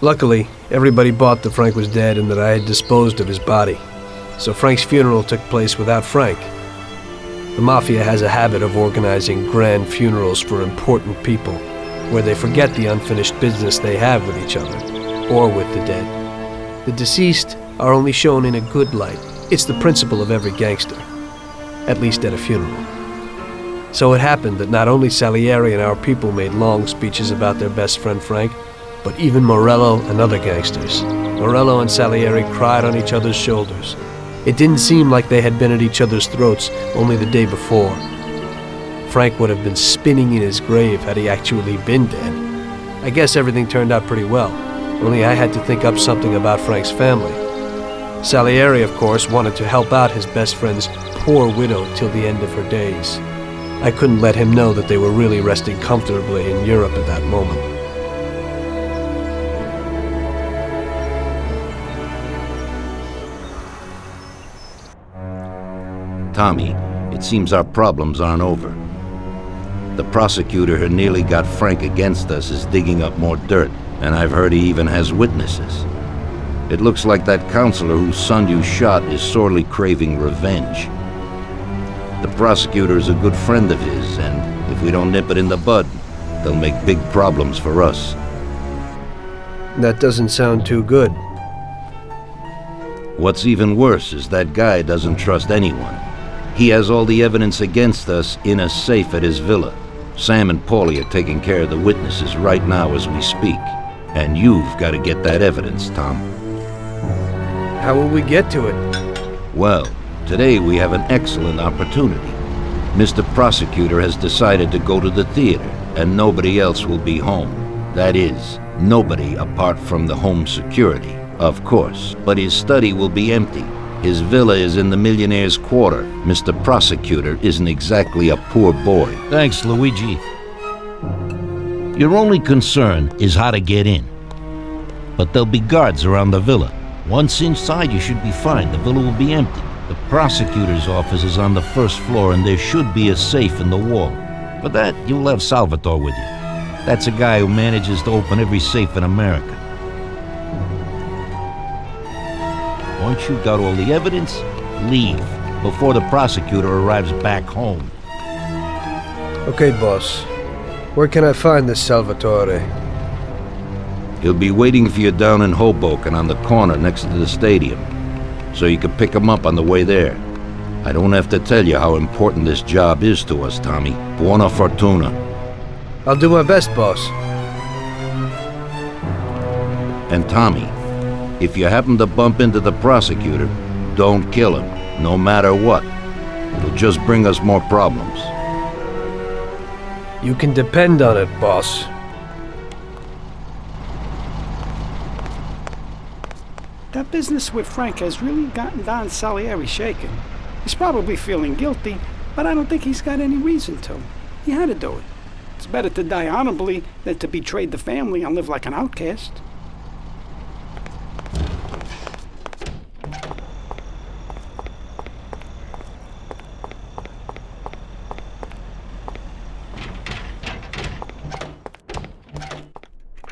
Luckily, everybody bought that Frank was dead and that I had disposed of his body. So Frank's funeral took place without Frank. The Mafia has a habit of organizing grand funerals for important people, where they forget the unfinished business they have with each other, or with the dead. The deceased are only shown in a good light. It's the principle of every gangster, at least at a funeral. So it happened that not only Salieri and our people made long speeches about their best friend Frank, but even Morello and other gangsters. Morello and Salieri cried on each other's shoulders. It didn't seem like they had been at each other's throats only the day before. Frank would have been spinning in his grave had he actually been dead. I guess everything turned out pretty well, only I had to think up something about Frank's family. Salieri, of course, wanted to help out his best friend's poor widow till the end of her days. I couldn't let him know that they were really resting comfortably in Europe at that moment. Tommy, it seems our problems aren't over. The prosecutor who nearly got Frank against us is digging up more dirt, and I've heard he even has witnesses. It looks like that counselor whose son you shot is sorely craving revenge. The prosecutor is a good friend of his, and if we don't nip it in the bud, they'll make big problems for us. That doesn't sound too good. What's even worse is that guy doesn't trust anyone. He has all the evidence against us in a safe at his villa. Sam and Paulie are taking care of the witnesses right now as we speak. And you've got to get that evidence, Tom. How will we get to it? Well, today we have an excellent opportunity. Mr. Prosecutor has decided to go to the theater, and nobody else will be home. That is, nobody apart from the home security, of course. But his study will be empty, his villa is in the millionaire's quarter. Mr. Prosecutor isn't exactly a poor boy. Thanks, Luigi. Your only concern is how to get in. But there'll be guards around the villa. Once inside, you should be fine. The villa will be empty. The prosecutor's office is on the first floor, and there should be a safe in the wall. For that, you'll have Salvatore with you. That's a guy who manages to open every safe in America. Once you've got all the evidence, leave before the prosecutor arrives back home. Okay, boss. Where can I find this Salvatore? He'll be waiting for you down in Hoboken on the corner next to the stadium, so you can pick him up on the way there. I don't have to tell you how important this job is to us, Tommy. Buona fortuna. I'll do my best, boss. And Tommy, if you happen to bump into the prosecutor, don't kill him, no matter what. It'll just bring us more problems. You can depend on it, boss. That business with Frank has really gotten Don Salieri shaken. He's probably feeling guilty, but I don't think he's got any reason to. He had to do it. It's better to die honorably than to betray the family and live like an outcast.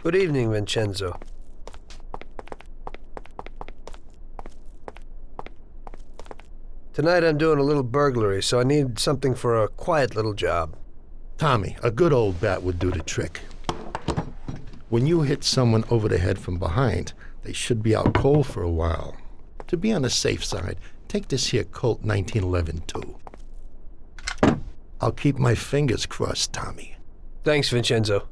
Good evening, Vincenzo. Tonight I'm doing a little burglary, so I need something for a quiet little job. Tommy, a good old bat would do the trick. When you hit someone over the head from behind, they should be out cold for a while. To be on the safe side, take this here Colt 1911 too. I'll keep my fingers crossed, Tommy. Thanks, Vincenzo.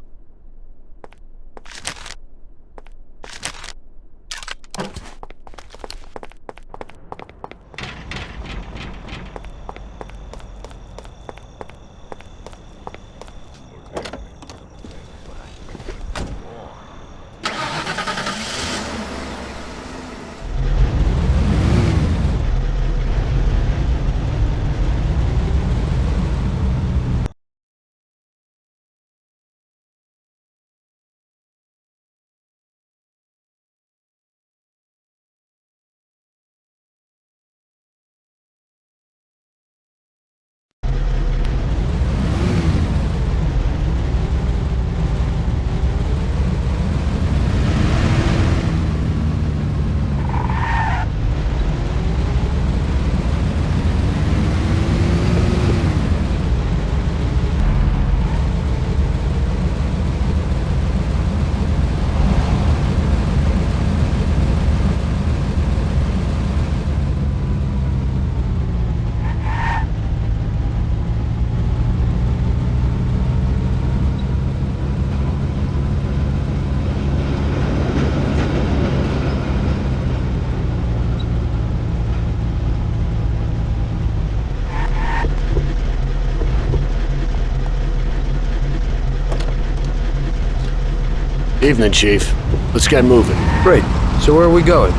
Evening, Chief. Let's get moving. Great. So where are we going?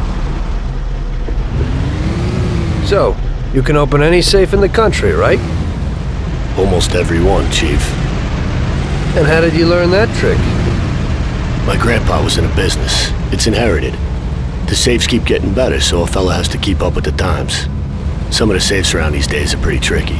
So, you can open any safe in the country, right? Almost every one, Chief. And how did you learn that trick? My grandpa was in a business. It's inherited. The safes keep getting better, so a fella has to keep up with the times. Some of the safes around these days are pretty tricky.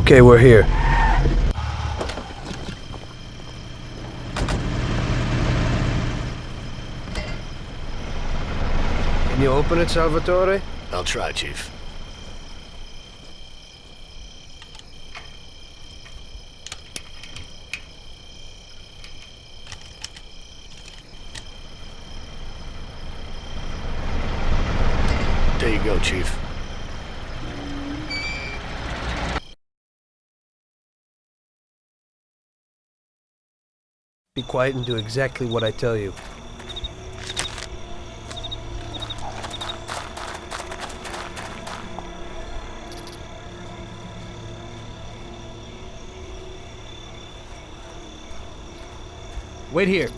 Okay, we're here. Can you open it, Salvatore? I'll try, Chief. There you go, Chief. Be quiet and do exactly what I tell you. Wait here.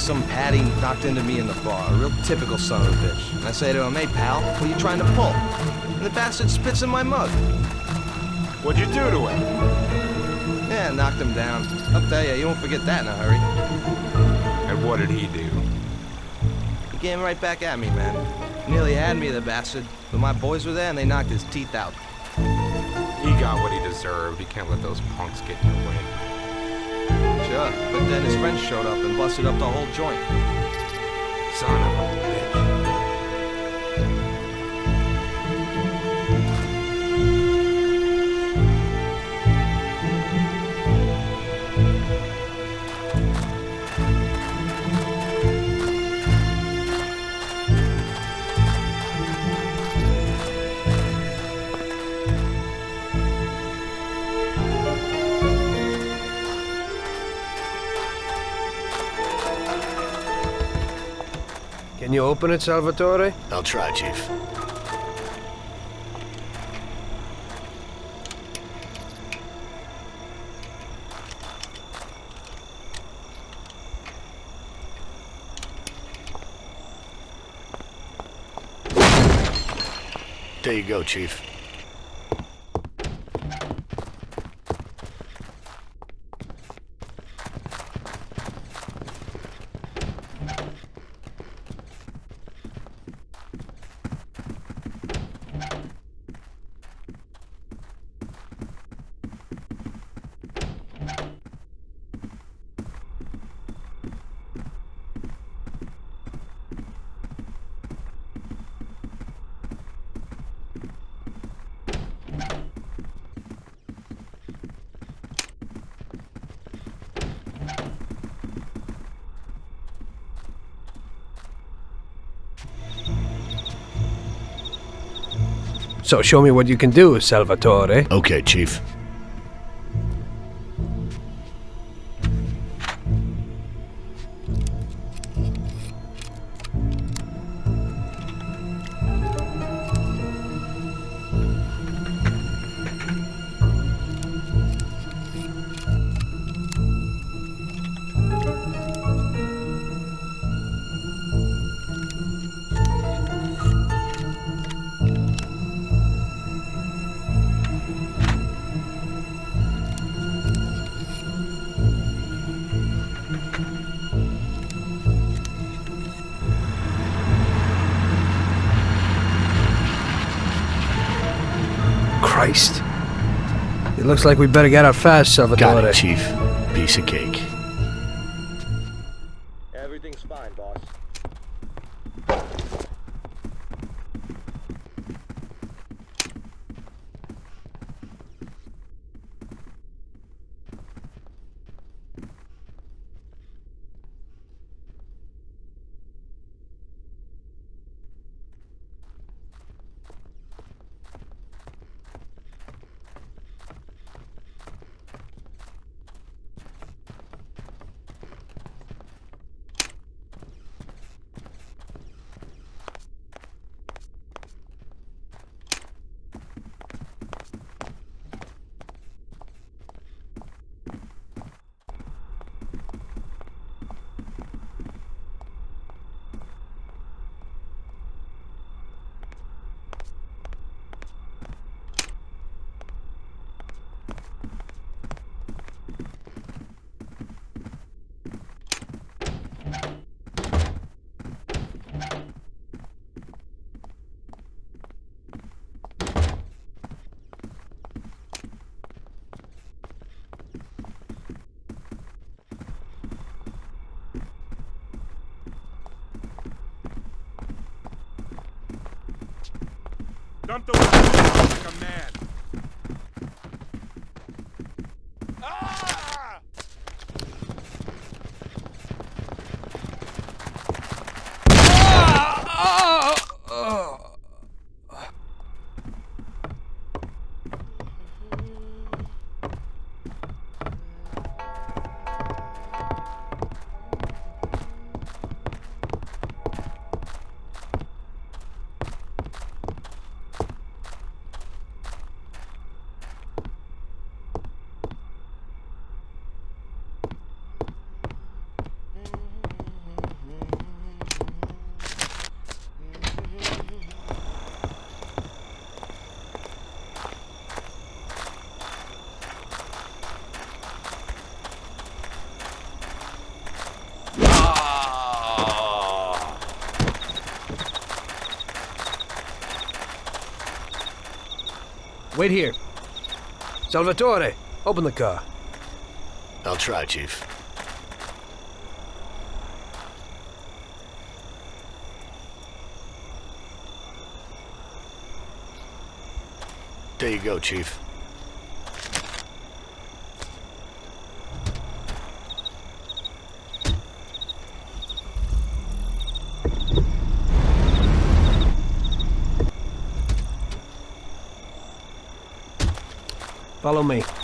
Some Patty knocked into me in the bar. A real typical son of a bitch. And I say to him, hey pal, what are you trying to pull? And the bastard spits in my mug. What'd you do to him? Yeah, knocked him down. I'll tell you, you won't forget that in a hurry. And what did he do? He came right back at me, man. Nearly had me, the bastard. But my boys were there and they knocked his teeth out. He got what he deserved. He can't let those punks get in the way. Sure. But then his friends showed up and busted up the whole joint. Son open it, Salvatore? I'll try, Chief. There you go, Chief. So show me what you can do, Salvatore. Okay, Chief. Looks like we better get out fast, Salvatore. Got it, Chief. Piece of cake. Wait here. Salvatore, open the car. I'll try, Chief. There you go, Chief. Follow me.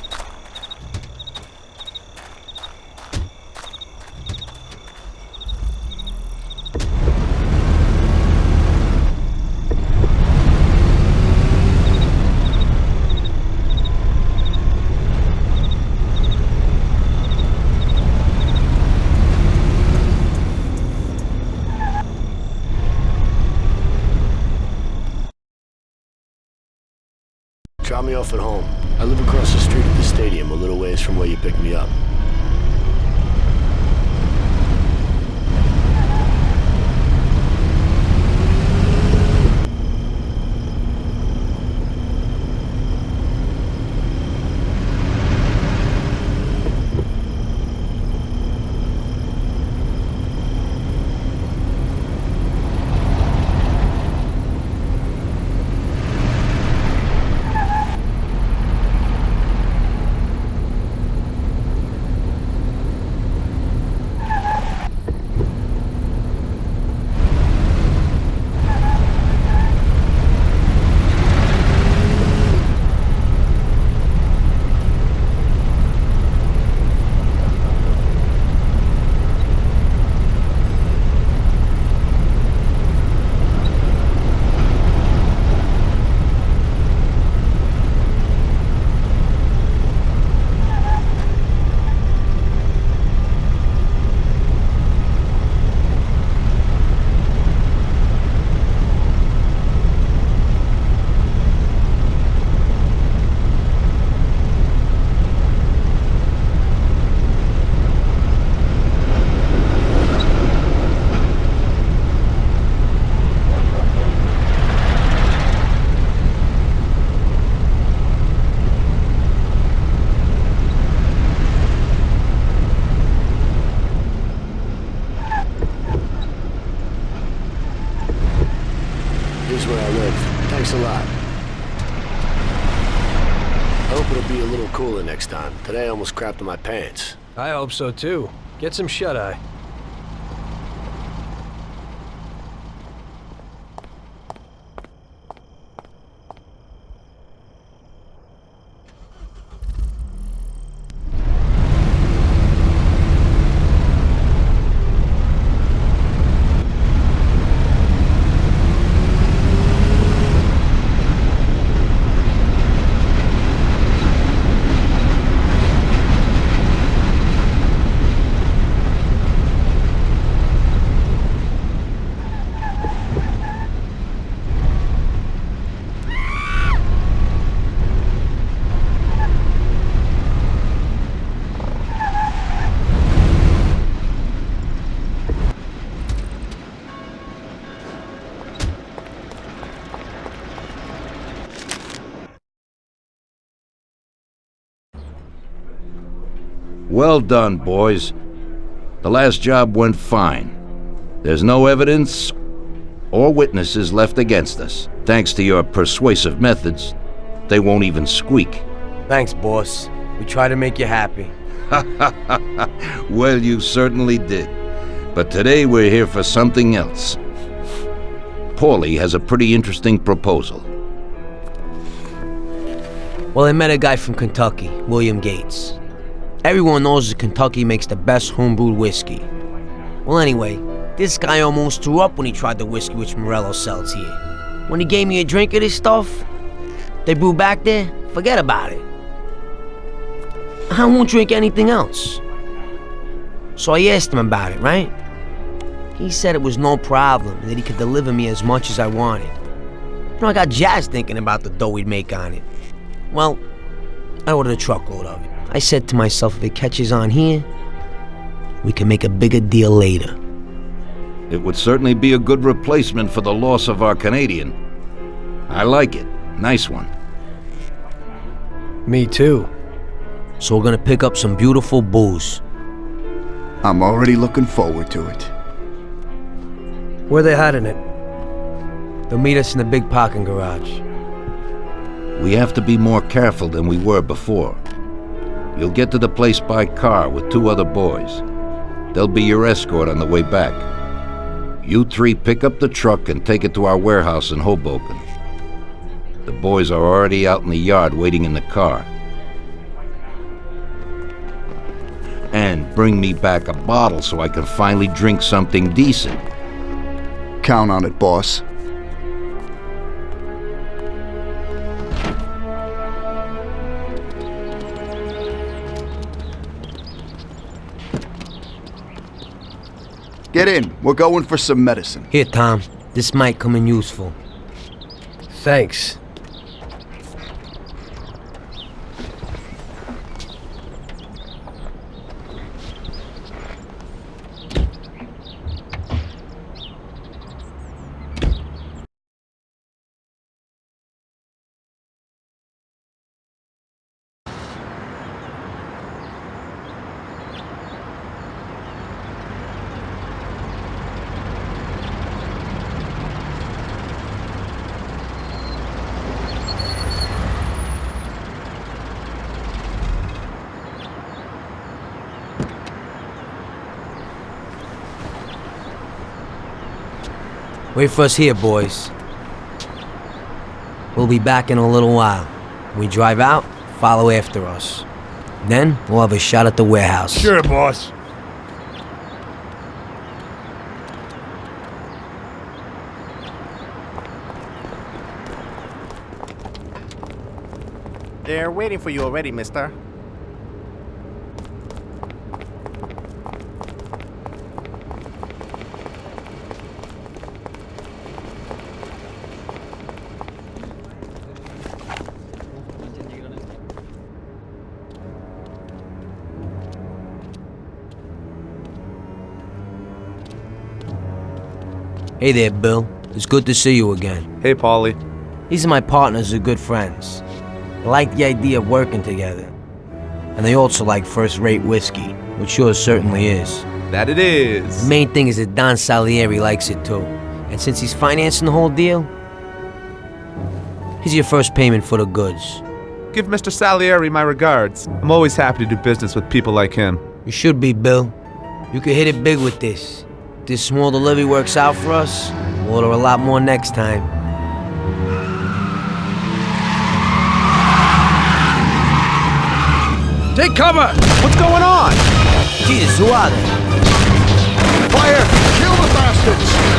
Almost crapped my pants. I hope so too. Get some shut-eye. Well done, boys. The last job went fine. There's no evidence or witnesses left against us. Thanks to your persuasive methods, they won't even squeak. Thanks, boss. We try to make you happy. well, you certainly did. But today we're here for something else. Paulie has a pretty interesting proposal. Well, I met a guy from Kentucky, William Gates. Everyone knows that Kentucky makes the best homebrewed whiskey. Well, anyway, this guy almost threw up when he tried the whiskey which Morello sells here. When he gave me a drink of this stuff, they brew back there, forget about it. I won't drink anything else. So I asked him about it, right? He said it was no problem and that he could deliver me as much as I wanted. You know, I got jazzed thinking about the dough we'd make on it. Well, I ordered a truckload of it. I said to myself, if it catches on here, we can make a bigger deal later. It would certainly be a good replacement for the loss of our Canadian. I like it. Nice one. Me too. So we're gonna pick up some beautiful booze. I'm already looking forward to it. Where they hiding it? They'll meet us in the big parking garage. We have to be more careful than we were before. You'll get to the place by car with two other boys. They'll be your escort on the way back. You three pick up the truck and take it to our warehouse in Hoboken. The boys are already out in the yard waiting in the car. And bring me back a bottle so I can finally drink something decent. Count on it, boss. Get in. We're going for some medicine. Here, Tom. This might come in useful. Thanks. Wait for us here, boys. We'll be back in a little while. We drive out, follow after us. Then, we'll have a shot at the warehouse. Sure, boss. They're waiting for you already, mister. Hey there, Bill. It's good to see you again. Hey, Paulie. These are my partners who are good friends. They like the idea of working together. And they also like first-rate whiskey, which yours certainly is. That it is. The main thing is that Don Salieri likes it too. And since he's financing the whole deal, Here's your first payment for the goods. Give Mr. Salieri my regards. I'm always happy to do business with people like him. You should be, Bill. You could hit it big with this. If this small delivery works out for us, we'll order a lot more next time. Take cover! What's going on? Jesus, who are they? Fire! Kill the bastards!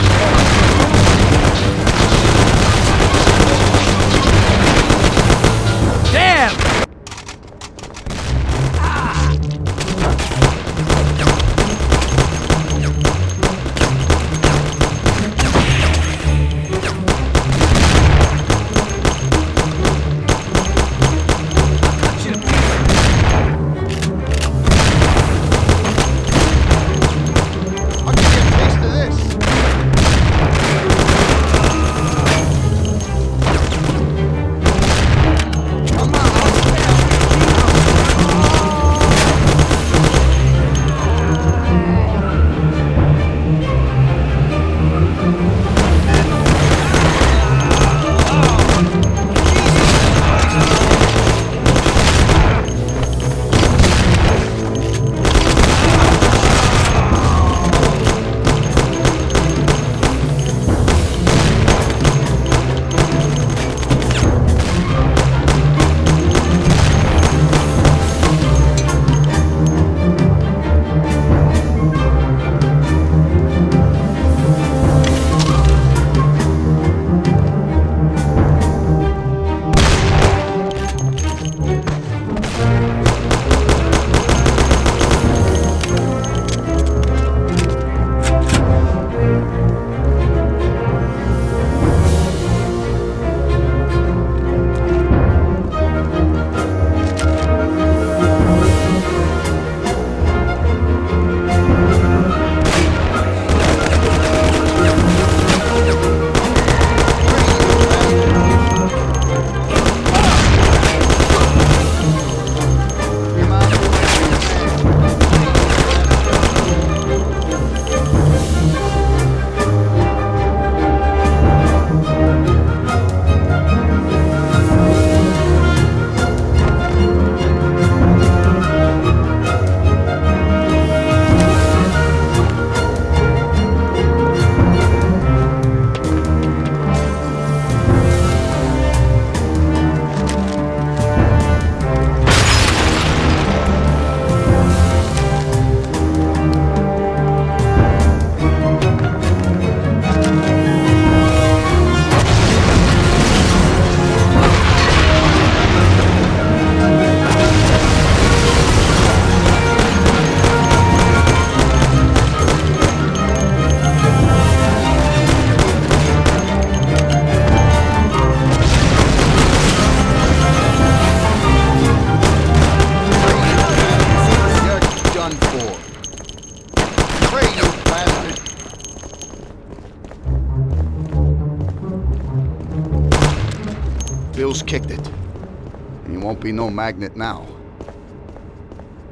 Be no magnet now.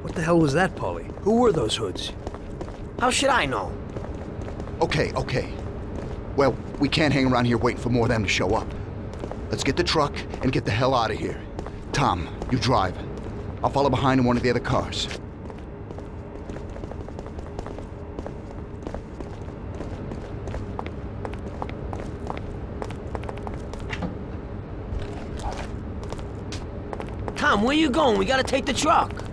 What the hell was that, Paulie? Who were those hoods? How should I know? Okay, okay. Well, we can't hang around here waiting for more of them to show up. Let's get the truck and get the hell out of here. Tom, you drive. I'll follow behind in one of the other cars. Tom, where you going? We gotta take the truck.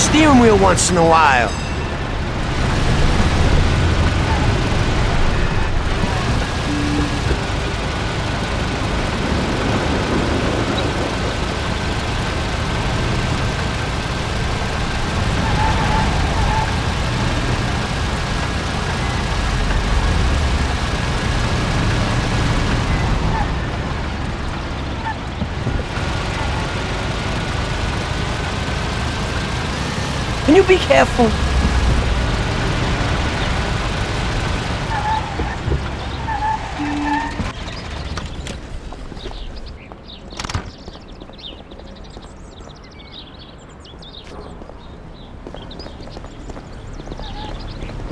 Steering wheel once in a while. You be careful?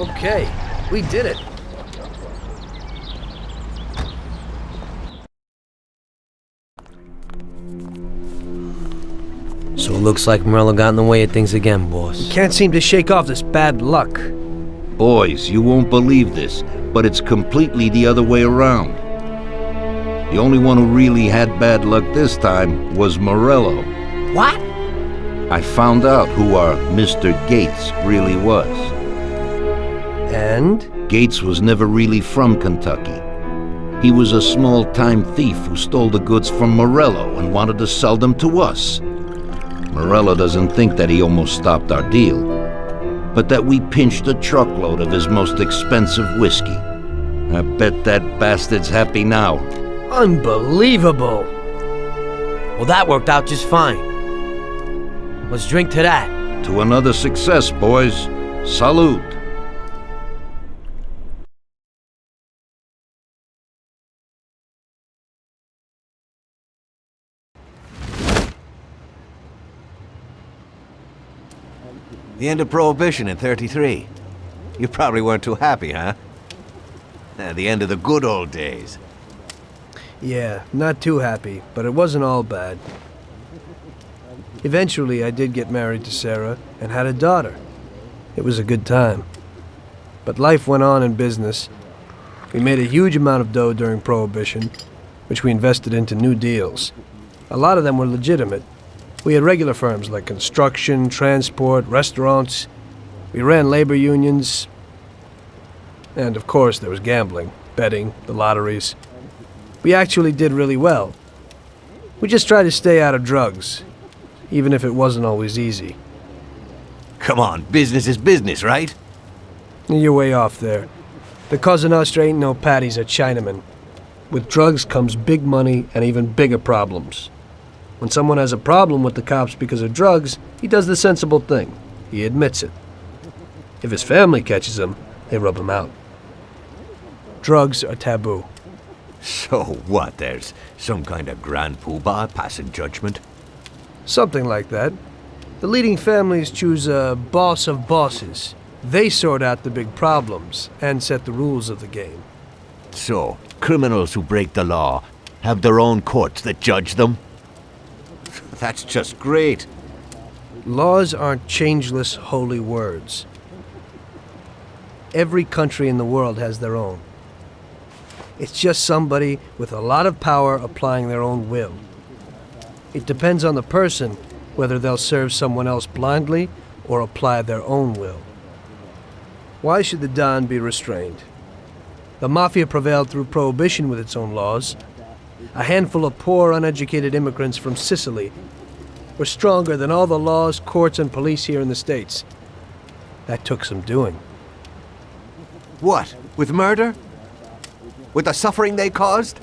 Okay, we did it. Looks like Morello got in the way of things again, boss. Can't seem to shake off this bad luck. Boys, you won't believe this, but it's completely the other way around. The only one who really had bad luck this time was Morello. What? I found out who our Mr. Gates really was. And? Gates was never really from Kentucky. He was a small-time thief who stole the goods from Morello and wanted to sell them to us. Morello doesn't think that he almost stopped our deal, but that we pinched a truckload of his most expensive whiskey. I bet that bastard's happy now. Unbelievable! Well, that worked out just fine. Let's drink to that. To another success, boys. Salute. The end of Prohibition in 33. You probably weren't too happy, huh? Uh, the end of the good old days. Yeah, not too happy, but it wasn't all bad. Eventually, I did get married to Sarah and had a daughter. It was a good time. But life went on in business. We made a huge amount of dough during Prohibition, which we invested into new deals. A lot of them were legitimate. We had regular firms like construction, transport, restaurants. We ran labor unions. And of course, there was gambling, betting, the lotteries. We actually did really well. We just tried to stay out of drugs, even if it wasn't always easy. Come on, business is business, right? You're way off there. The Cosa Nostra ain't no patties or Chinaman. With drugs comes big money and even bigger problems. When someone has a problem with the cops because of drugs, he does the sensible thing. He admits it. If his family catches him, they rub him out. Drugs are taboo. So what, there's some kind of grand poobah passing judgment? Something like that. The leading families choose a boss of bosses. They sort out the big problems and set the rules of the game. So, criminals who break the law have their own courts that judge them? That's just great. Laws aren't changeless holy words. Every country in the world has their own. It's just somebody with a lot of power applying their own will. It depends on the person whether they'll serve someone else blindly or apply their own will. Why should the Don be restrained? The Mafia prevailed through prohibition with its own laws. A handful of poor, uneducated immigrants from Sicily were stronger than all the laws, courts, and police here in the States. That took some doing. What? With murder? With the suffering they caused?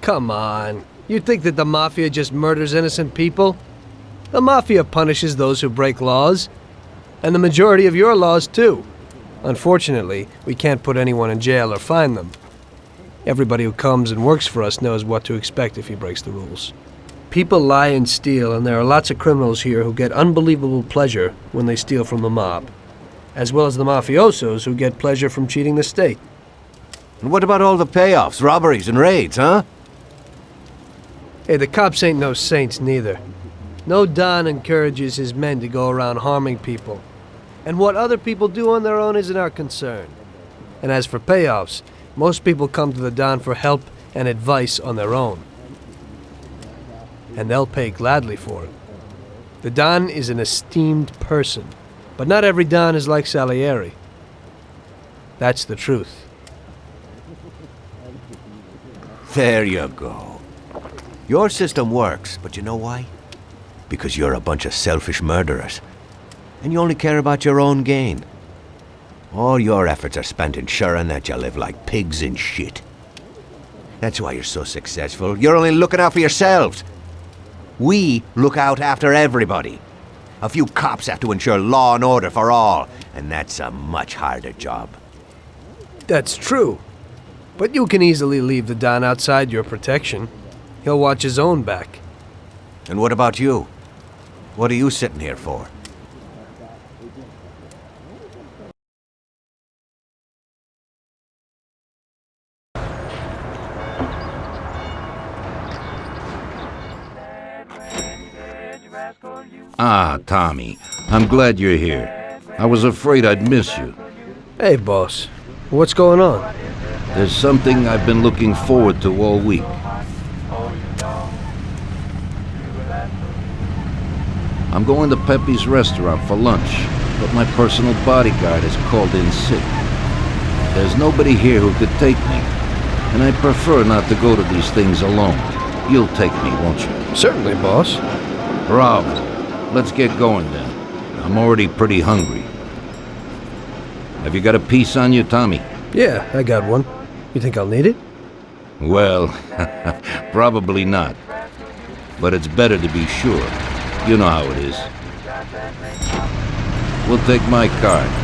Come on. You think that the Mafia just murders innocent people? The Mafia punishes those who break laws. And the majority of your laws, too. Unfortunately, we can't put anyone in jail or fine them. Everybody who comes and works for us knows what to expect if he breaks the rules. People lie and steal, and there are lots of criminals here who get unbelievable pleasure when they steal from the mob, as well as the mafiosos who get pleasure from cheating the state. And what about all the payoffs, robberies, and raids, huh? Hey, the cops ain't no saints neither. No Don encourages his men to go around harming people. And what other people do on their own isn't our concern. And as for payoffs, most people come to the Don for help and advice on their own. And they'll pay gladly for it. The Don is an esteemed person, but not every Don is like Salieri. That's the truth. There you go. Your system works, but you know why? Because you're a bunch of selfish murderers. And you only care about your own gain. All your efforts are spent ensuring that you live like pigs in shit. That's why you're so successful. You're only looking out for yourselves. We look out after everybody. A few cops have to ensure law and order for all, and that's a much harder job. That's true. But you can easily leave the Don outside your protection. He'll watch his own back. And what about you? What are you sitting here for? Ah, Tommy. I'm glad you're here. I was afraid I'd miss you. Hey, boss. What's going on? There's something I've been looking forward to all week. I'm going to Pepe's restaurant for lunch, but my personal bodyguard has called in sick. There's nobody here who could take me, and I prefer not to go to these things alone. You'll take me, won't you? Certainly, boss. Bravo. Let's get going then. I'm already pretty hungry. Have you got a piece on you, Tommy? Yeah, I got one. You think I'll need it? Well, probably not. But it's better to be sure. You know how it is. We'll take my card.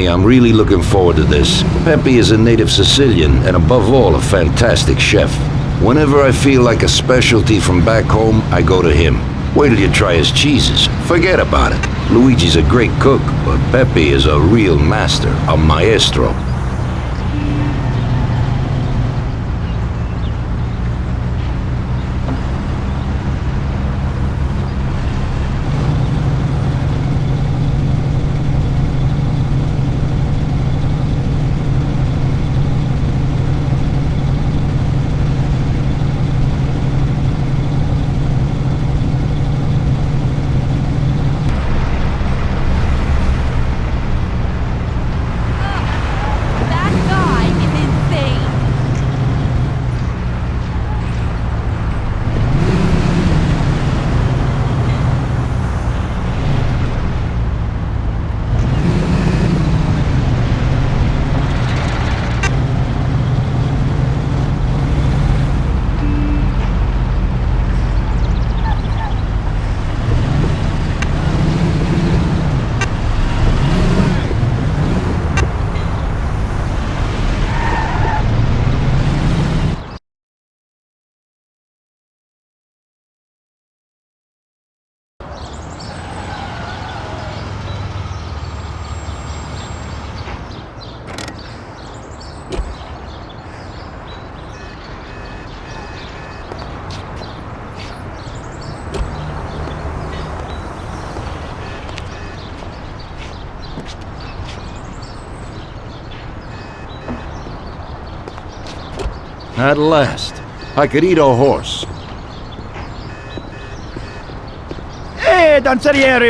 Tommy, I'm really looking forward to this. Pepe is a native Sicilian and above all a fantastic chef. Whenever I feel like a specialty from back home, I go to him. Wait till you try his cheeses. Forget about it. Luigi's a great cook, but Pepe is a real master, a maestro. Last. I could eat a horse. Hey, Don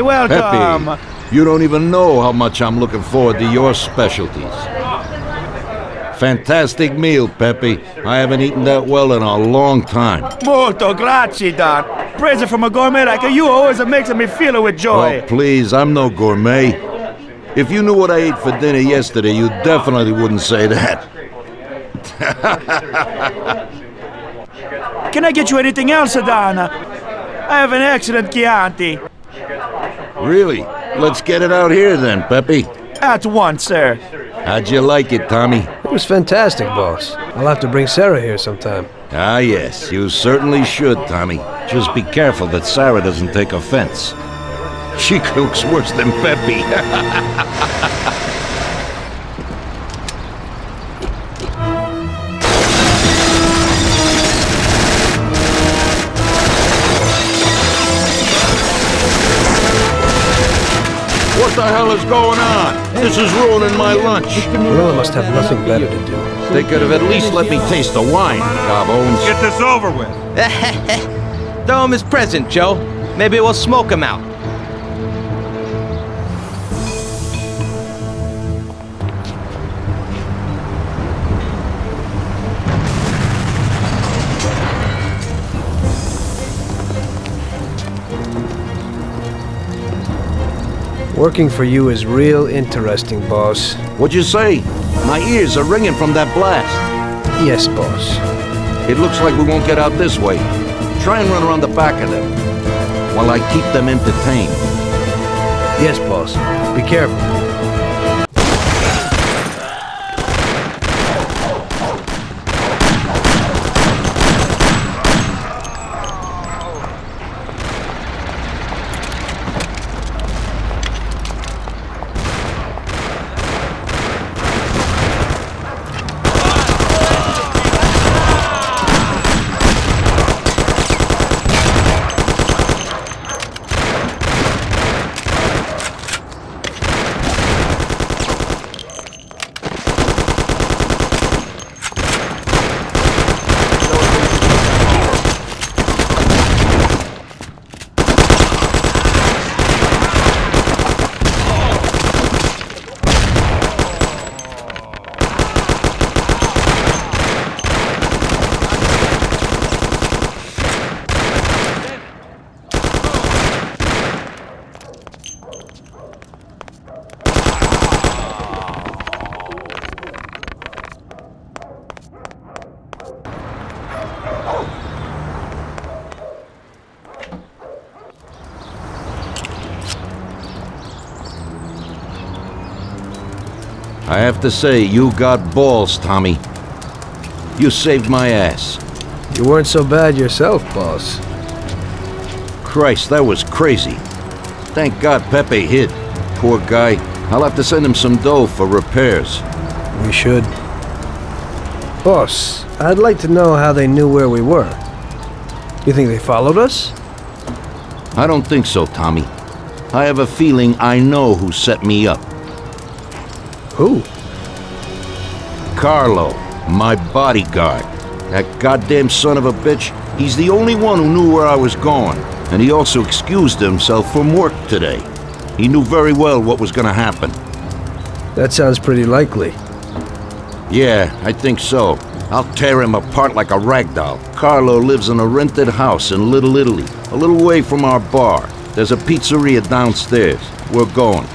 welcome! Pepe, you don't even know how much I'm looking forward to your specialties. Fantastic meal, Pepe. I haven't eaten that well in a long time. Molto grazie, Don. Praise it from a gourmet like you always makes me feel with joy. Oh, please, I'm no gourmet. If you knew what I ate for dinner yesterday, you definitely wouldn't say that. Can I get you anything else, Don? I have an excellent Chianti. Really? Let's get it out here then, Pepe. At once, sir. How'd you like it, Tommy? It was fantastic, boss. I'll have to bring Sarah here sometime. Ah, yes, you certainly should, Tommy. Just be careful that Sarah doesn't take offense. She cooks worse than Pepe. What the hell is going on? This is ruining my lunch. Morello must have nothing better to do. They could have at least let me taste the wine, Gobbones. Get this over with. Throw him his present, Joe. Maybe we'll smoke him out. Working for you is real interesting, boss. What'd you say? My ears are ringing from that blast. Yes, boss. It looks like we won't get out this way. Try and run around the back of them while I keep them entertained. Yes, boss. Be careful. Have to say, you got balls, Tommy. You saved my ass. You weren't so bad yourself, boss. Christ, that was crazy. Thank God Pepe hid. Poor guy. I'll have to send him some dough for repairs. We should. Boss, I'd like to know how they knew where we were. You think they followed us? I don't think so, Tommy. I have a feeling I know who set me up. Who? Carlo, my bodyguard. That goddamn son of a bitch, he's the only one who knew where I was going. And he also excused himself from work today. He knew very well what was gonna happen. That sounds pretty likely. Yeah, I think so. I'll tear him apart like a rag doll. Carlo lives in a rented house in Little Italy, a little way from our bar. There's a pizzeria downstairs. We're going.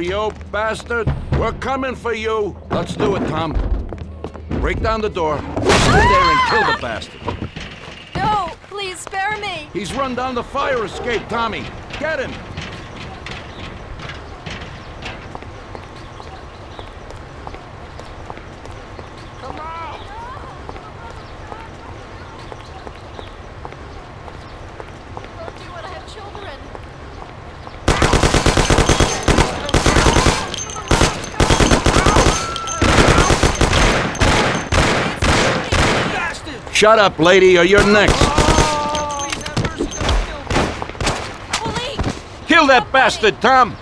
You bastard! We're coming for you! Let's do it, Tom. Break down the door. Stand there and kill the bastard. No, please spare me. He's run down the fire escape, Tommy. Get him! Shut up, lady, or you're next. Kill that bastard, Tom!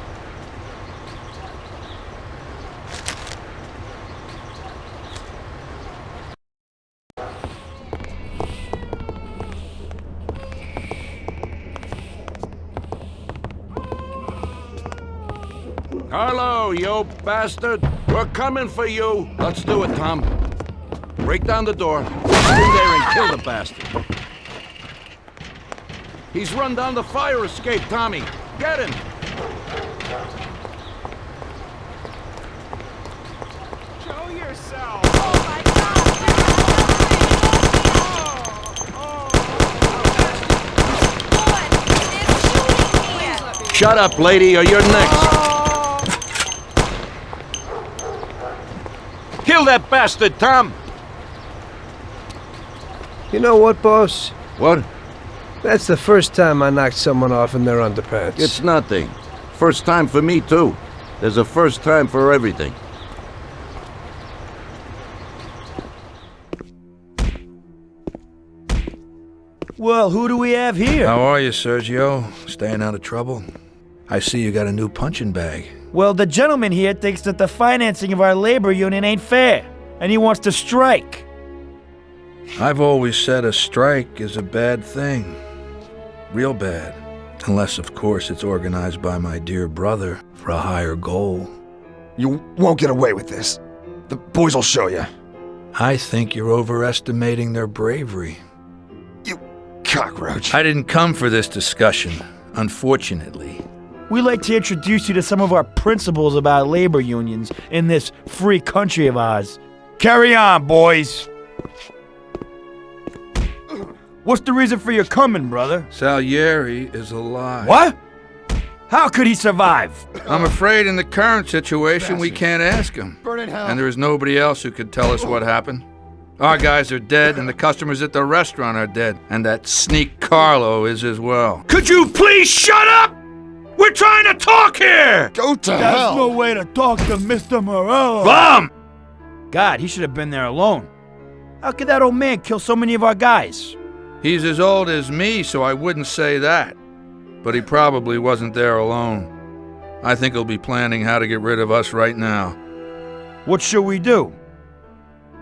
Carlo, you bastard! We're coming for you! Let's do it, Tom. Break down the door. Stand there and kill the bastard. He's run down the fire escape, Tommy. Get him! Show yourself. Oh, Shut up, lady, or you're next. Oh. Kill that bastard, Tom! You know what, boss? What? That's the first time I knocked someone off in their underpants. It's nothing. First time for me, too. There's a first time for everything. Well, who do we have here? How are you, Sergio? Staying out of trouble? I see you got a new punching bag. Well, the gentleman here thinks that the financing of our labor union ain't fair, and he wants to strike. I've always said a strike is a bad thing. Real bad. Unless, of course, it's organized by my dear brother for a higher goal. You won't get away with this. The boys will show you. I think you're overestimating their bravery. You cockroach. I didn't come for this discussion, unfortunately. We'd like to introduce you to some of our principles about labor unions in this free country of ours. Carry on, boys. What's the reason for your coming, brother? Salieri is alive. What? How could he survive? I'm afraid in the current situation we can't ask him. Burn in hell. And there is nobody else who could tell us what happened. Our guys are dead, and the customers at the restaurant are dead. And that sneak Carlo is as well. Could you please shut up? We're trying to talk here! Go to There's hell. no way to talk to Mr. Morello. Bum! God, he should have been there alone. How could that old man kill so many of our guys? He's as old as me, so I wouldn't say that. But he probably wasn't there alone. I think he'll be planning how to get rid of us right now. What should we do?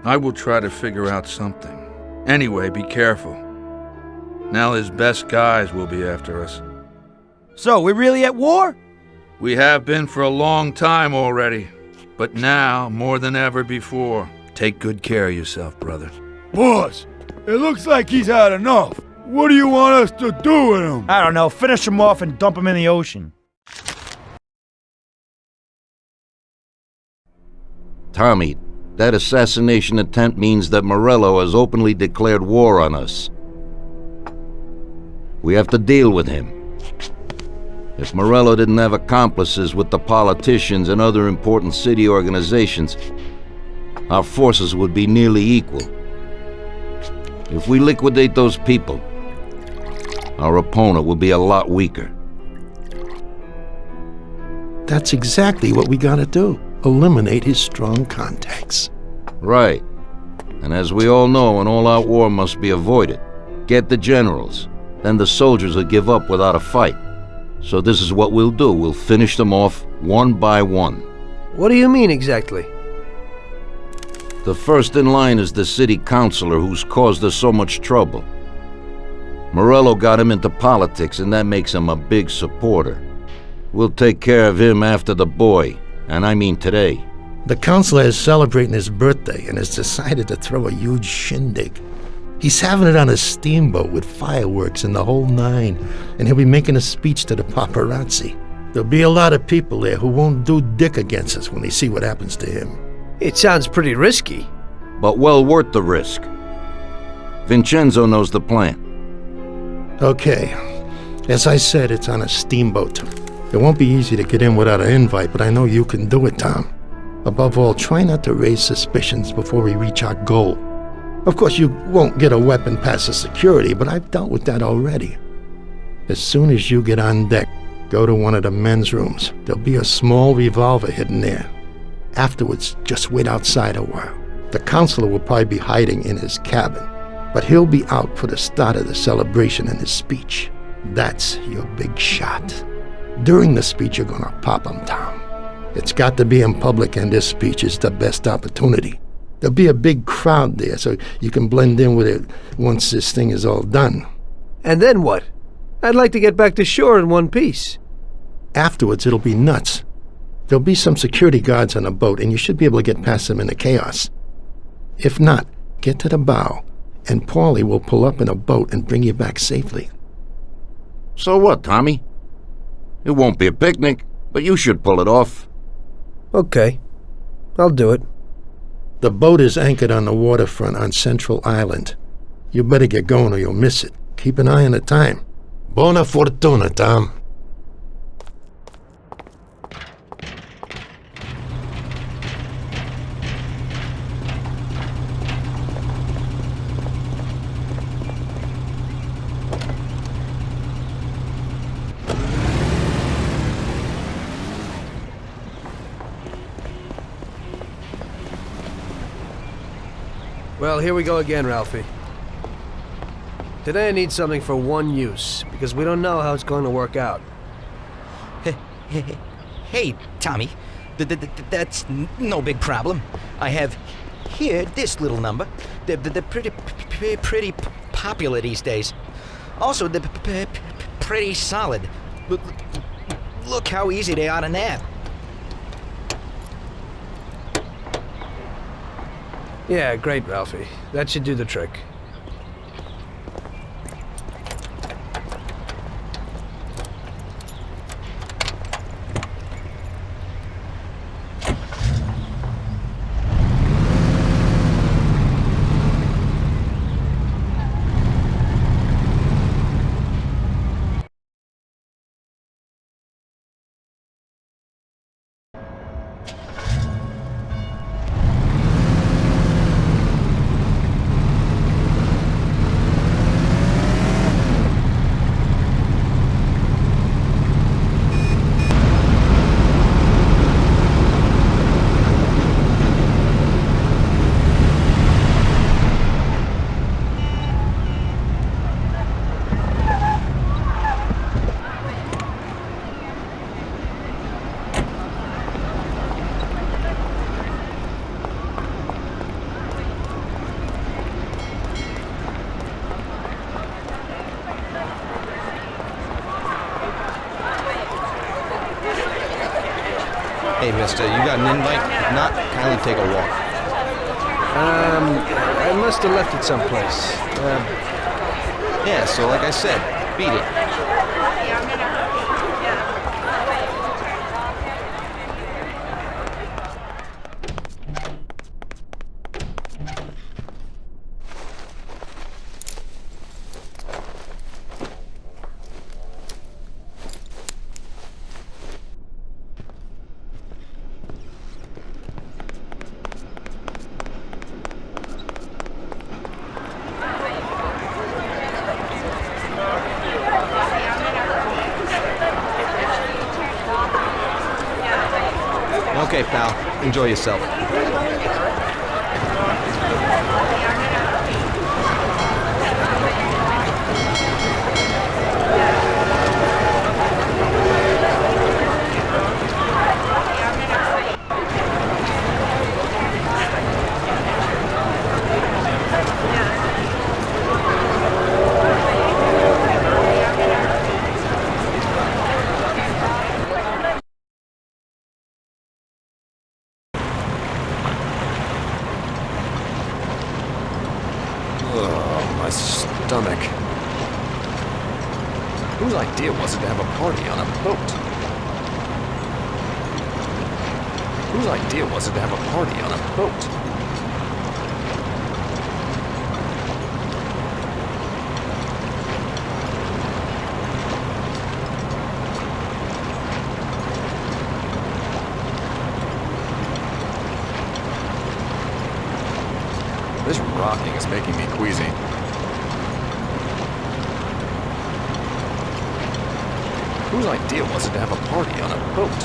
I will try to figure out something. Anyway, be careful. Now his best guys will be after us. So, we're really at war? We have been for a long time already. But now, more than ever before, take good care of yourself, brother. Boss, it looks like he's had enough. What do you want us to do with him? I don't know. Finish him off and dump him in the ocean. Tommy, that assassination attempt means that Morello has openly declared war on us. We have to deal with him. If Morello didn't have accomplices with the politicians and other important city organizations, our forces would be nearly equal. If we liquidate those people, our opponent will be a lot weaker. That's exactly what we gotta do. Eliminate his strong contacts. Right. And as we all know, an all-out war must be avoided. Get the generals. Then the soldiers will give up without a fight. So this is what we'll do. We'll finish them off one by one. What do you mean exactly? The first in line is the city councilor who's caused us so much trouble. Morello got him into politics, and that makes him a big supporter. We'll take care of him after the boy, and I mean today. The councilor is celebrating his birthday and has decided to throw a huge shindig. He's having it on a steamboat with fireworks and the whole nine, and he'll be making a speech to the paparazzi. There'll be a lot of people there who won't do dick against us when they see what happens to him. It sounds pretty risky. But well worth the risk. Vincenzo knows the plan. Okay. As I said, it's on a steamboat. It won't be easy to get in without an invite, but I know you can do it, Tom. Above all, try not to raise suspicions before we reach our goal. Of course, you won't get a weapon past the security, but I've dealt with that already. As soon as you get on deck, go to one of the men's rooms. There'll be a small revolver hidden there. Afterwards, just wait outside a while. The counselor will probably be hiding in his cabin, but he'll be out for the start of the celebration and his speech. That's your big shot. During the speech, you're gonna pop him, Tom. It's got to be in public, and this speech is the best opportunity. There'll be a big crowd there, so you can blend in with it once this thing is all done. And then what? I'd like to get back to shore in one piece. Afterwards, it'll be nuts. There'll be some security guards on the boat, and you should be able to get past them in the chaos. If not, get to the bow, and Paulie will pull up in a boat and bring you back safely. So what, Tommy? It won't be a picnic, but you should pull it off. Okay. I'll do it. The boat is anchored on the waterfront on Central Island. You better get going or you'll miss it. Keep an eye on the time. Buona fortuna, Tom. Here we go again, Ralphie. Today I need something for one use, because we don't know how it's going to work out. Hey, Tommy. Th- th- th- that's no big problem. I have here this little number. They're, they're pretty, pretty popular these days. Also, they're pretty solid. Look, look how easy they are to nab. Yeah, great, Ralphie. That should do the trick. Whose idea was it to have a party on a boat? Whose idea was it to have a party on a boat? This rocking is making idea was it to have a party on a boat?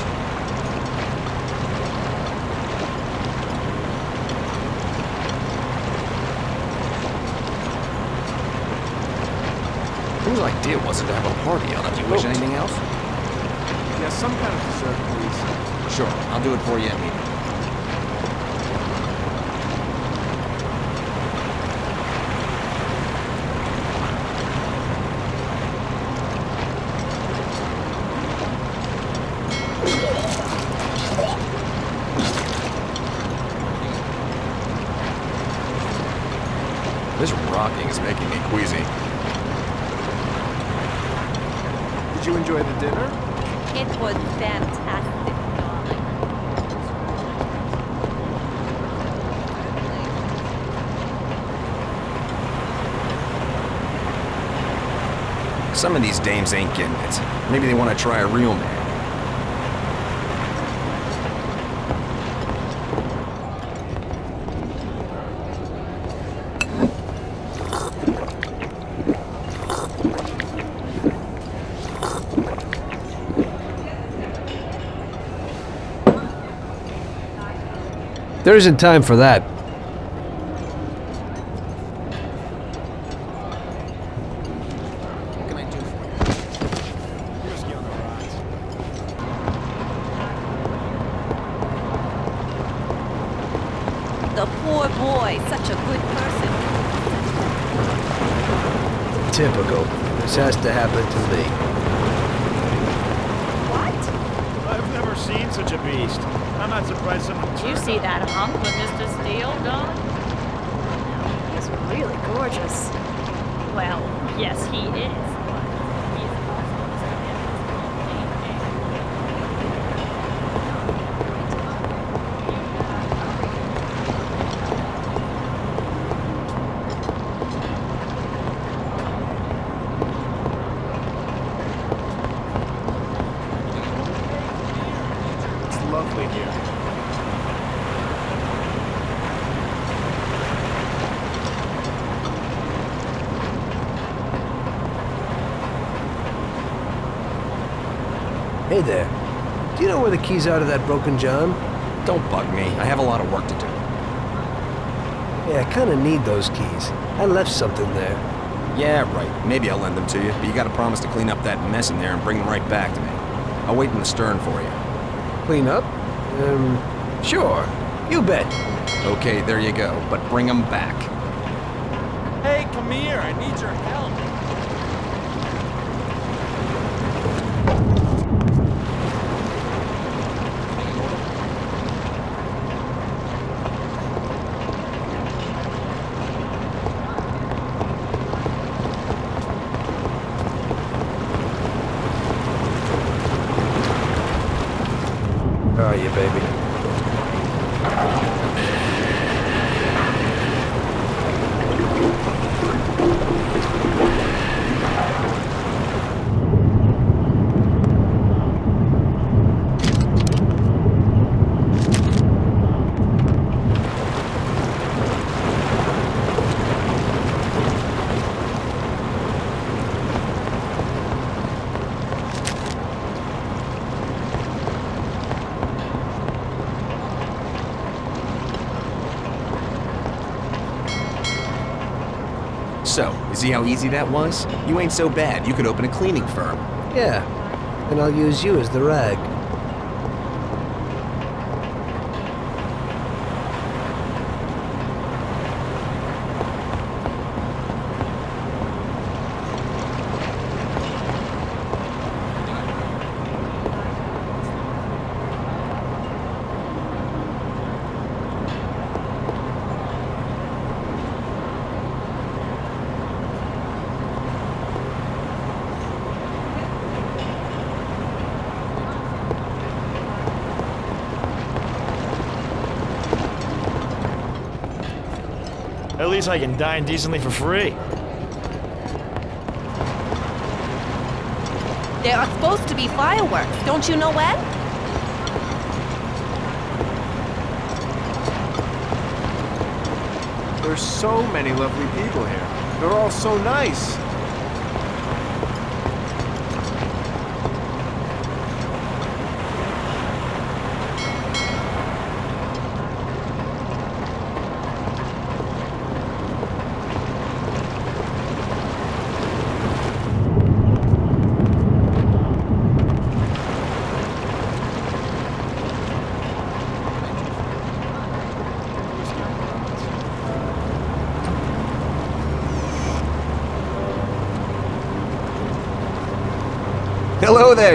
Whose idea was it to have a party on a Do you boat? wish anything else? Yeah, some kind of dessert, please. Sure, I'll do it for you meeting. This rocking is making me queasy. Did you enjoy the dinner? It was fantastic. Some of these dames ain't getting it. Maybe they want to try a real man. There isn't time for that. What can I do for you? The poor boy, such a good person. Typical. This has to happen to me. I've never seen such a beast. I'm not surprised someone Did you turned see on that hunk with Mr. Steele, Don? He's really gorgeous. Well, yes, he is. but he's It's lovely here. Hey there. Do you know where the keys are to that broken John? Don't bug me. I have a lot of work to do. Yeah, I kinda need those keys. I left something there. Yeah, right. Maybe I'll lend them to you, but you gotta promise to clean up that mess in there and bring them right back to me. I'll wait in the stern for you. Clean up? Um, sure. You bet. Okay, there you go. But bring them back. Hey, come here. I need your help. How are you, baby? So, you see how easy that was? You ain't so bad. You could open a cleaning firm. Yeah. And I'll use you as the rag. Least I can dine decently for free. There are supposed to be fireworks. Don't you know when? There's so many lovely people here. They're all so nice.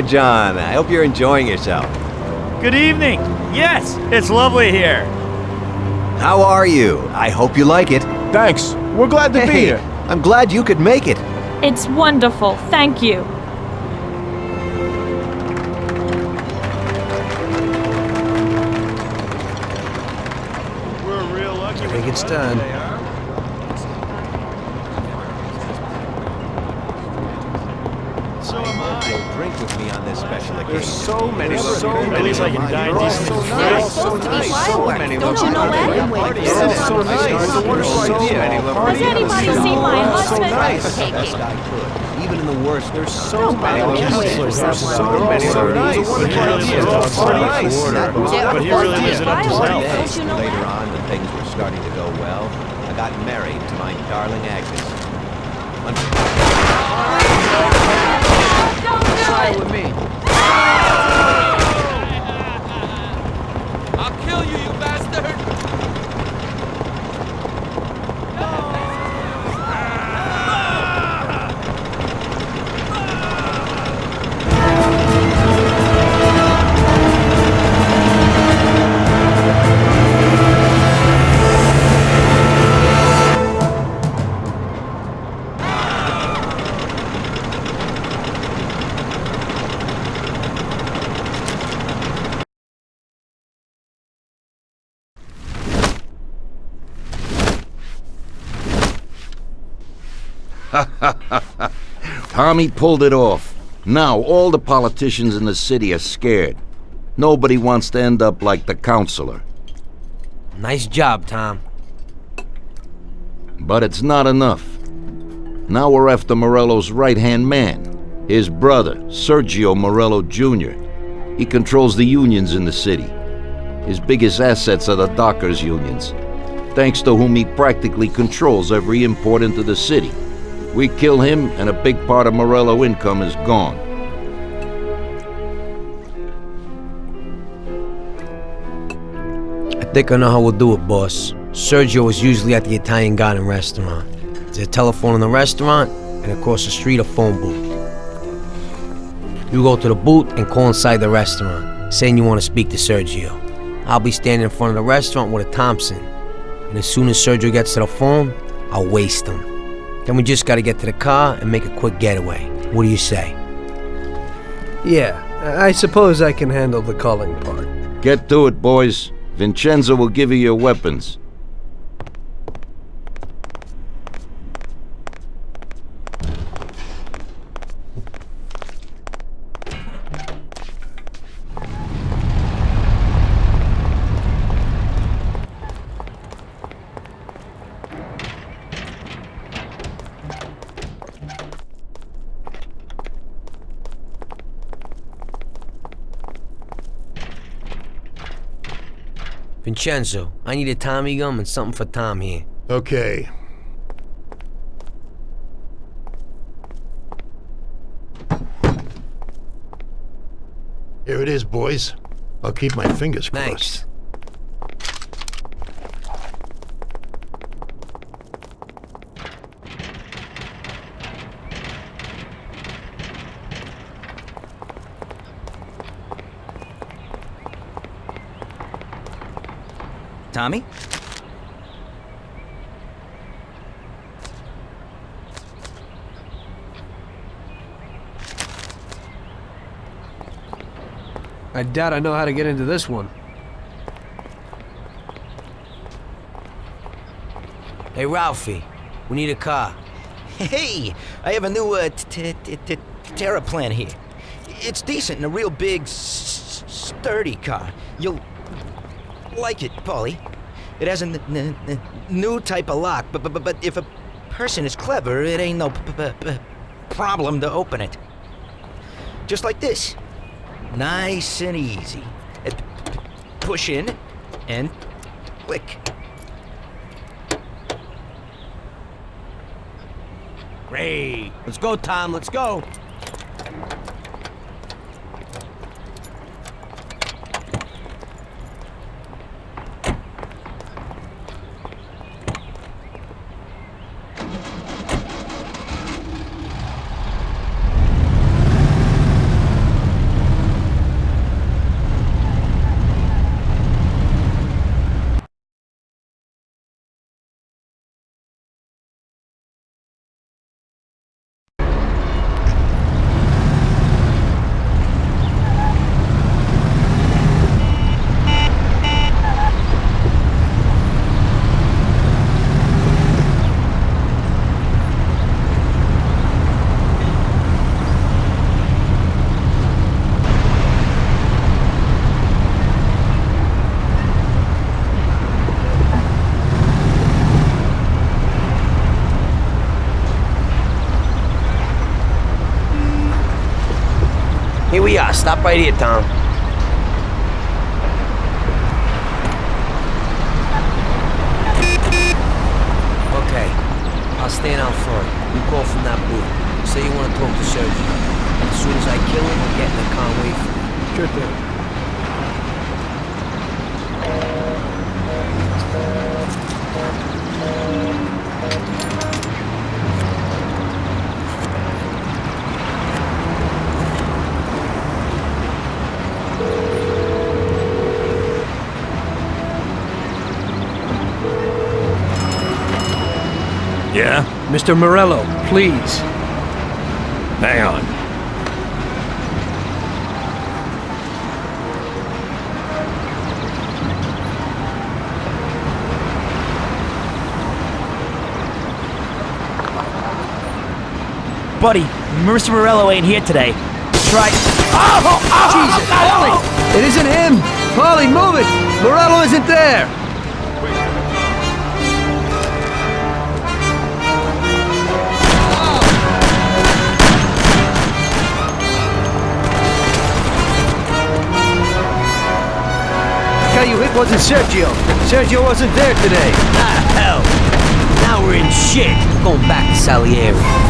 There, John. I hope you're enjoying yourself. Good evening. Yes, it's lovely here. How are you? I hope you like it. Thanks. We're glad to be here. I'm glad you could make it. It's wonderful. Thank you. We're real lucky. I think it's time. So am I. You'll drink with me on this special occasion. There's so many, so At many. least I can dine They're all decently so for nice. free. So supposed to be nice. So fireworks. many Don't you know people. when? They're so nice. It's a wonderful idea. Has anybody seen my husband? Taking. Even in the worst, There's so many Don't lovely kiss people. me. There's so many. So nice. It's a wonderful Really idea. up It's to so nice. But he really to be lives it up to fireworks. self. Don't you know Later on, when things were starting to go well, I got married to my darling Agnes. Don't do it! with me. Tommy pulled it off. Now all the politicians in the city are scared. Nobody wants to end up like the counselor. Nice job, Tom. But it's not enough. Now we're after Morello's right-hand man, his brother, Sergio Morello Jr. He controls the unions in the city. His biggest assets are the dockers' unions, thanks to whom he practically controls every import into the city. We kill him, and a big part of Morello income is gone. I think I know how we'll do it, boss. Sergio is usually at the Italian Garden restaurant. There's a telephone in the restaurant, and across the street, a phone booth. You go to the booth and call inside the restaurant, saying you want to speak to Sergio. I'll be standing in front of the restaurant with a Thompson, and as soon as Sergio gets to the phone, I'll waste him. Then we just gotta get to the car and make a quick getaway. What do you say? Yeah, I suppose I can handle the calling part. Get to it, boys. Vincenzo will give you your weapons. Vincenzo, I need a Tommy gun and something for Tom here. Okay. Here it is, boys. I'll keep my fingers crossed. Thanks. Tommy? I doubt I know how to get into this one. Hey, Ralphie, we need a car. Hey, I have a new uh, Terraplane here. It's decent and a real big, s- sturdy car. You'll like it, Paulie. It has a new type of lock, but, but but if a person is clever, it ain't no problem to open it. Just like this, nice and easy. Push in and click. Great. Let's go, Tom. Let's go. Stop right here, Tom. Okay. I'll stand out front. You call from that booth. Say you want to talk to Sergio. As soon as I kill him, I'll get in the car for you. Sure thing. Yeah? Mr. Morello, please. Hang on. Buddy, Mr. Morello ain't here today. Try. Oh, oh, Jesus, Paulie! It isn't him! Paulie, move it! Morello isn't there! Guy you hit wasn't Sergio. Sergio wasn't there today. Ah, hell. Now we're in shit. Going back to Salieri.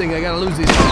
First thing, I gotta lose these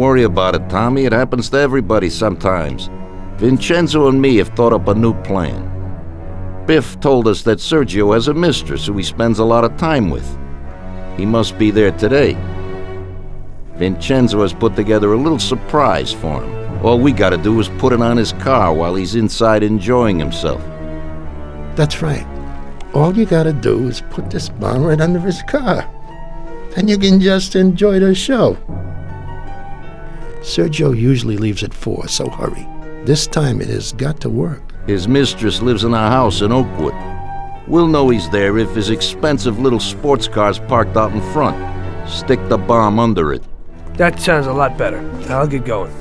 worry about it, Tommy. It happens to everybody sometimes. Vincenzo and me have thought up a new plan. Biff told us that Sergio has a mistress who he spends a lot of time with. He must be there today. Vincenzo has put together a little surprise for him. All we gotta do is put it on his car while he's inside enjoying himself. That's right. All you gotta do is put this bomb right under his car. Then you can just enjoy the show. Sergio usually leaves at four, so hurry. This time it has got to work. His mistress lives in a house in Oakwood. We'll know he's there if his expensive little sports car's parked out in front. Stick the bomb under it. That sounds a lot better. I'll get going.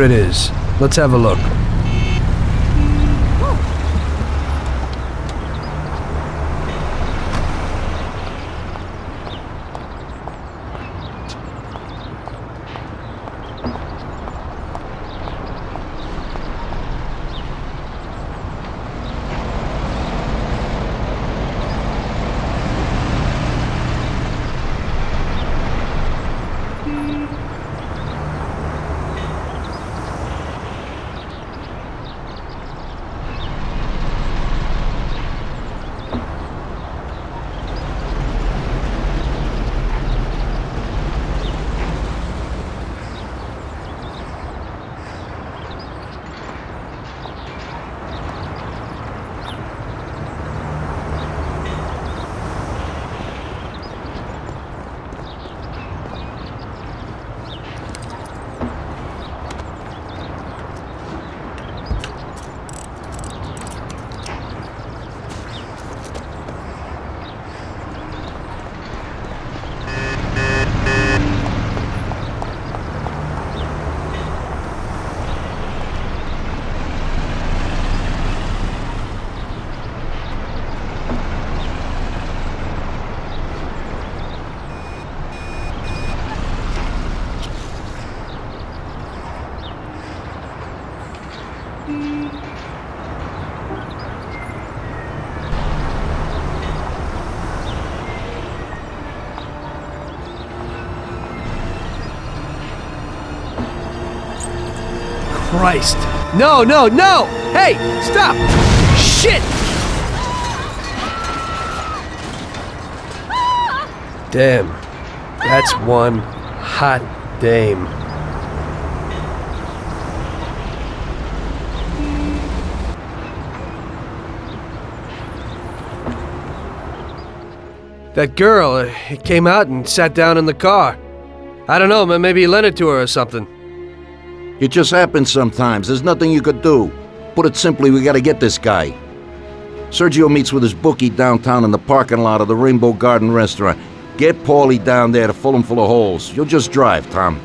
There it is. Let's have a look. Christ. No, no, no! Hey, stop! Shit! Damn. That's one hot dame. That girl uh, came out and sat down in the car. I don't know, maybe he lent it to her or something. It just happens sometimes. There's nothing you could do. Put it simply, we gotta get this guy. Sergio meets with his bookie downtown in the parking lot of the Rainbow Garden restaurant. Get Paulie down there to fill him full of holes. You'll just drive, Tom.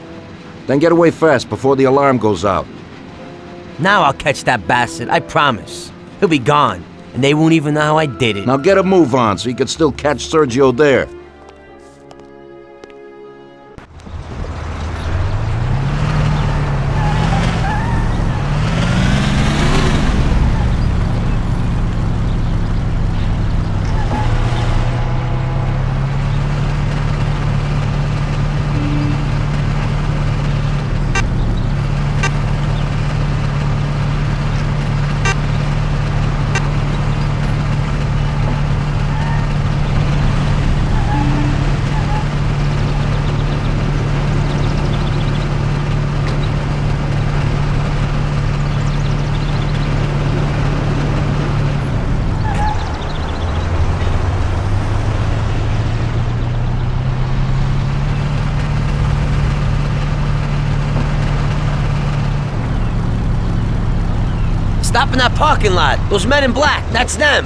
Then get away fast before the alarm goes out. Now I'll catch that bastard, I promise. He'll be gone, and they won't even know how I did it. Now get a move on so you can still catch Sergio there. Stop in that parking lot. Those men in black, that's them.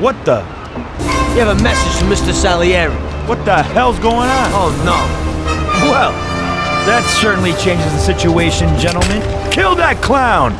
What the? You have a message from Mr. Salieri. What the hell's going on? Oh, no. Well, that certainly changes the situation, gentlemen. Kill that clown!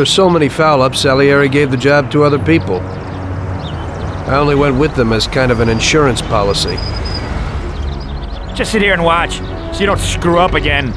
After so many foul-ups, Salieri gave the job to other people. I only went with them as kind of an insurance policy. Just sit here and watch, so you don't screw up again.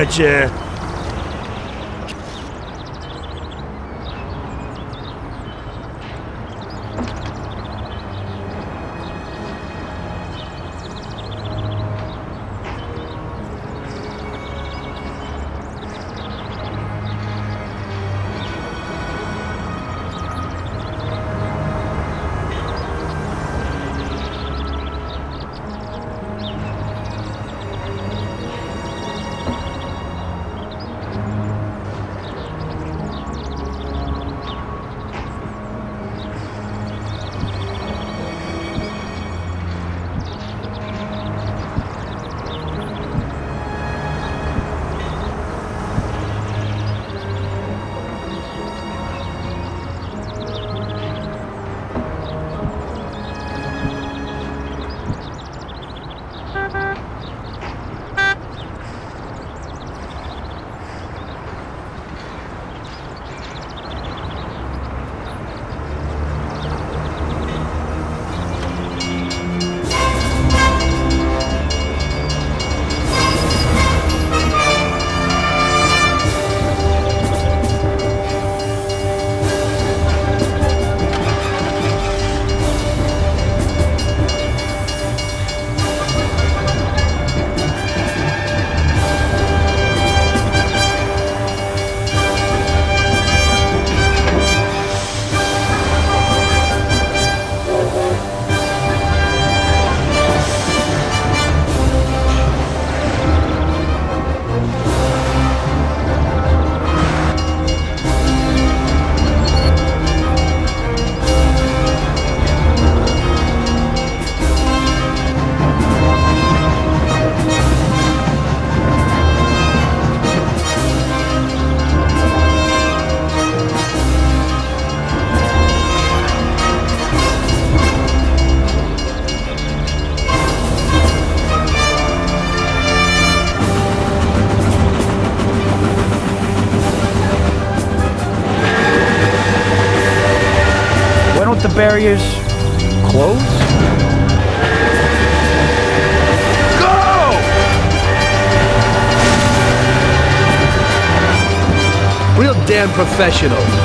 Why barriers close? Real damn professional.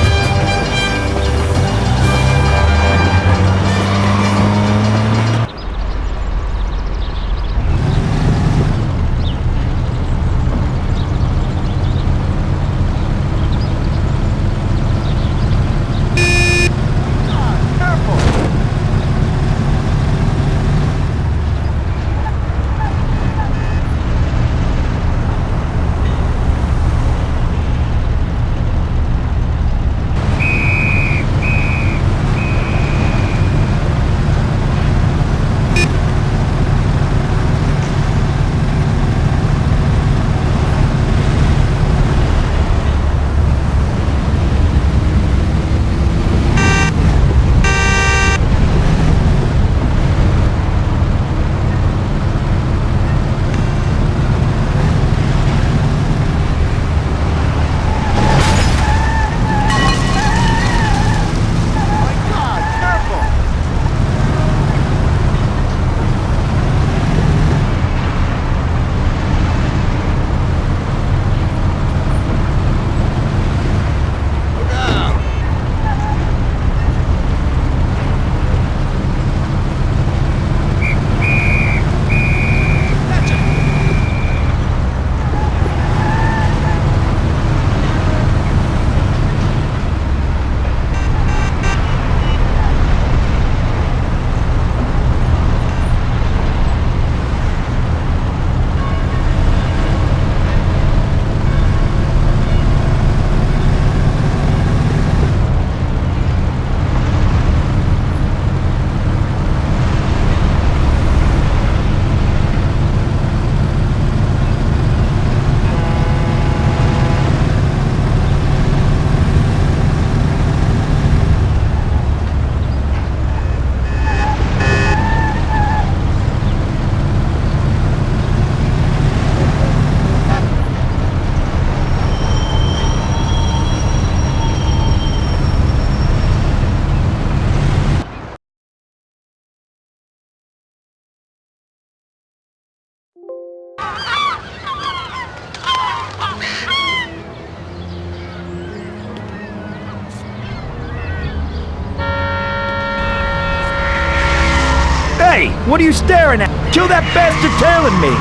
What are you staring at? Kill that bastard tailing me!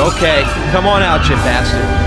Okay, come on out, you bastard.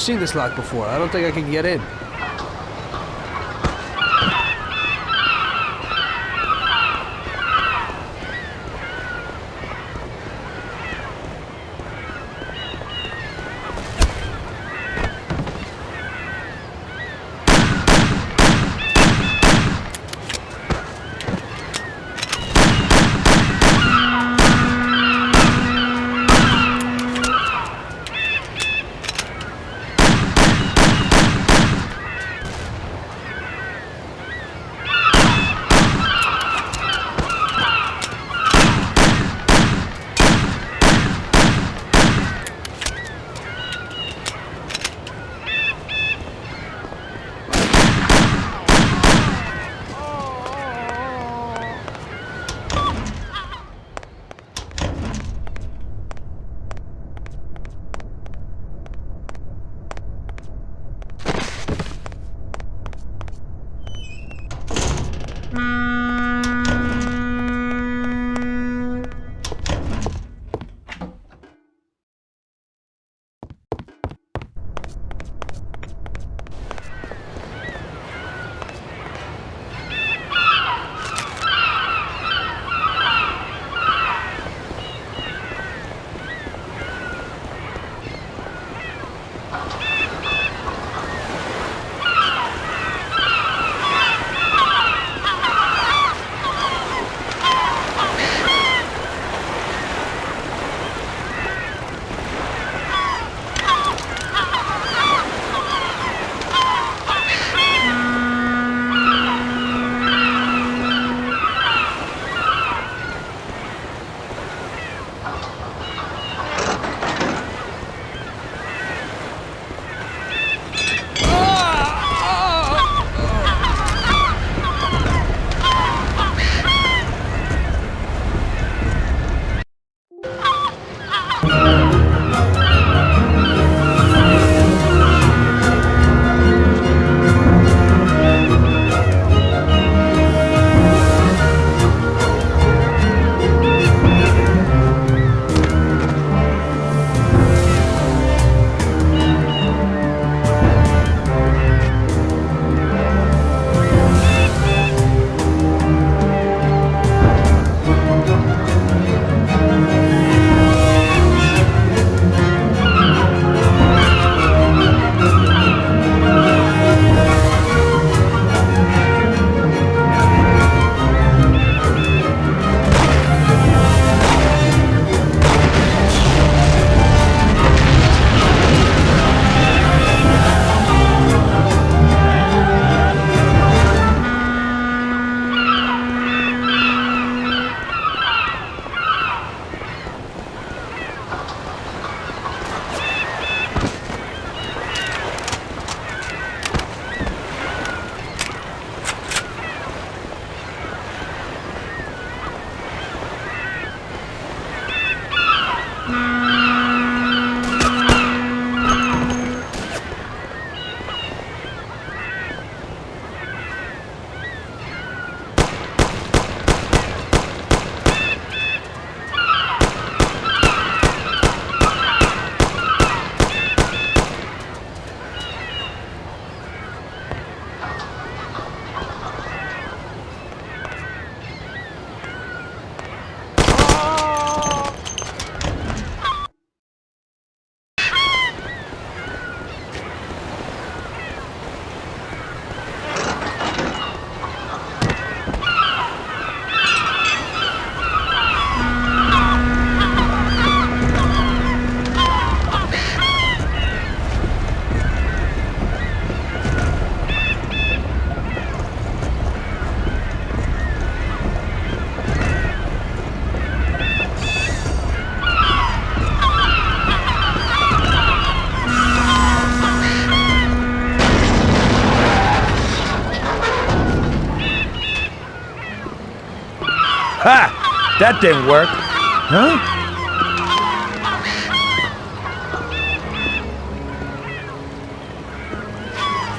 Seen this lock before. I don't think I can get in. That didn't work. Huh?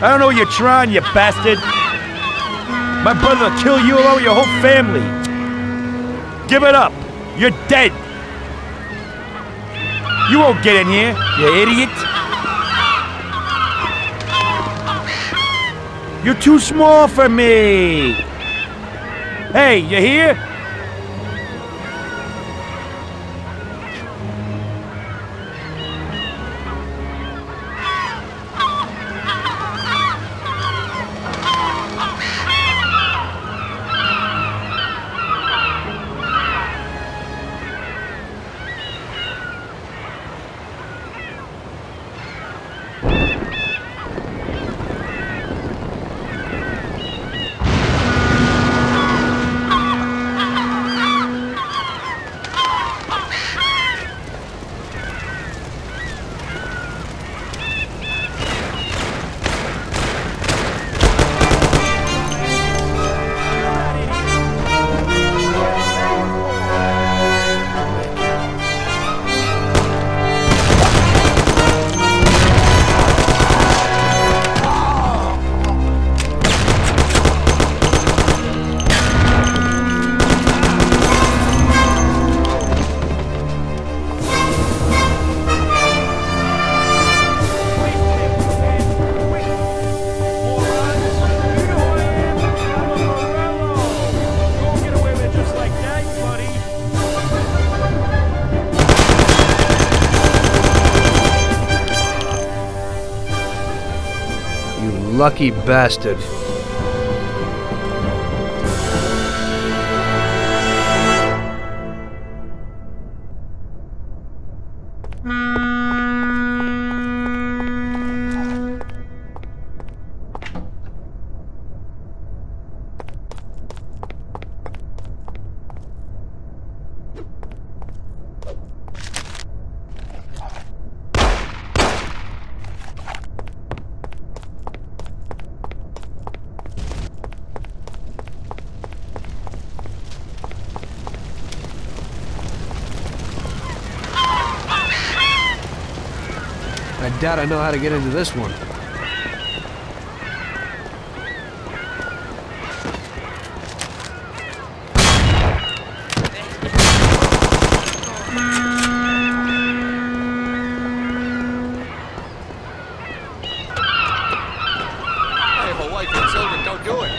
I don't know what you're trying, you bastard. My brother will kill you along with your whole family. Give it up. You're dead. You won't get in here, you idiot. You're too small for me. Hey, you here? Lucky bastard. Doubt I know how to get into this one. I have a wife and children, don't do it.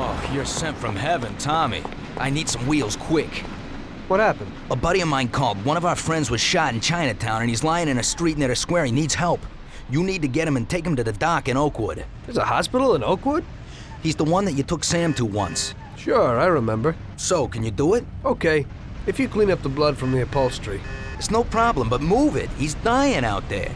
Oh, you're sent from heaven, Tommy. I need some wheels quick. What happened? A buddy of mine called. One of our friends was shot in Chinatown and he's lying in a street near the square. He needs help. You need to get him and take him to the dock in Oakwood. There's a hospital in Oakwood? He's the one that you took Sam to once. Sure, I remember. So, can you do it? Okay, if you clean up the blood from the upholstery. It's no problem, but move it. He's dying out there.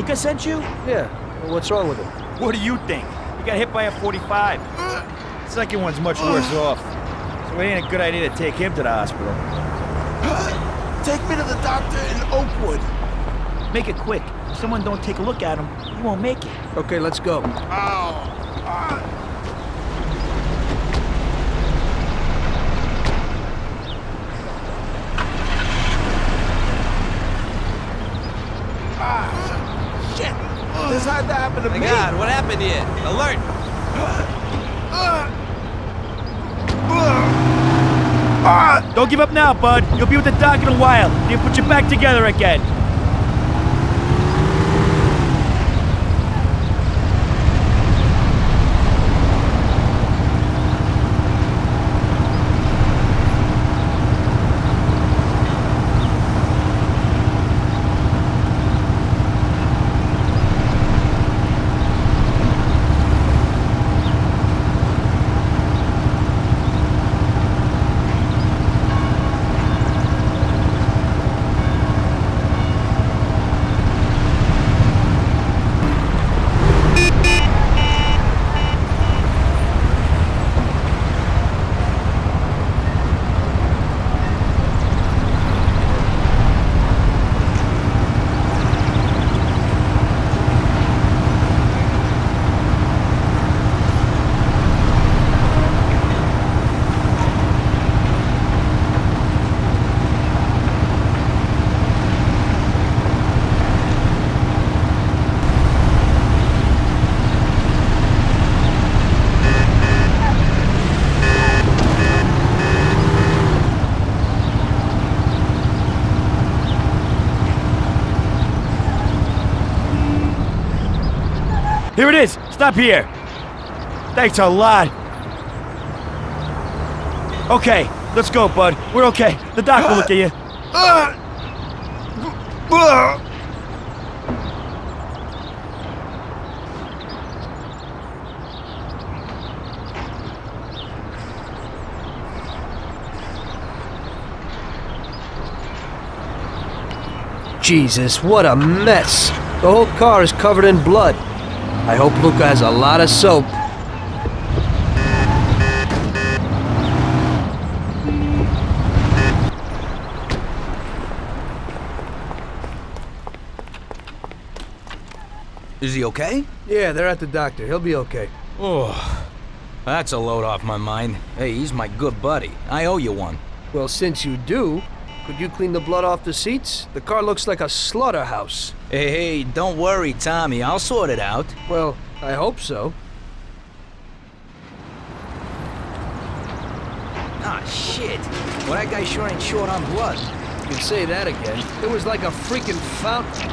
Luca sent you? Yeah. Well, what's wrong with him? What do you think? He got hit by a 45. Second one's much worse off. So it ain't a good idea to take him to the hospital. Take me to the doctor in Oakwood. Make it quick. If someone don't take a look at him, he won't make it. Okay, let's go. Ow. Ah, shit! This had to My me. God, what happened here? Alert! Don't give up now, bud. You'll be with the doc in a while. He'll put you back together again. It is. Stop here. Thanks a lot. Okay, let's go, bud. We're okay. The doc will look at you. Jesus, what a mess. The whole car is covered in blood. I hope Luca has a lot of soap. Is he okay? Yeah, they're at the doctor. He'll be okay. Oh, that's a load off my mind. Hey, he's my good buddy. I owe you one. Well, since you do, could you clean the blood off the seats? The car looks like a slaughterhouse. Hey, hey, don't worry, Tommy. I'll sort it out. Well, I hope so. Ah, shit. Well, that guy sure ain't short on blood. You can say that again. It was like a freaking fountain.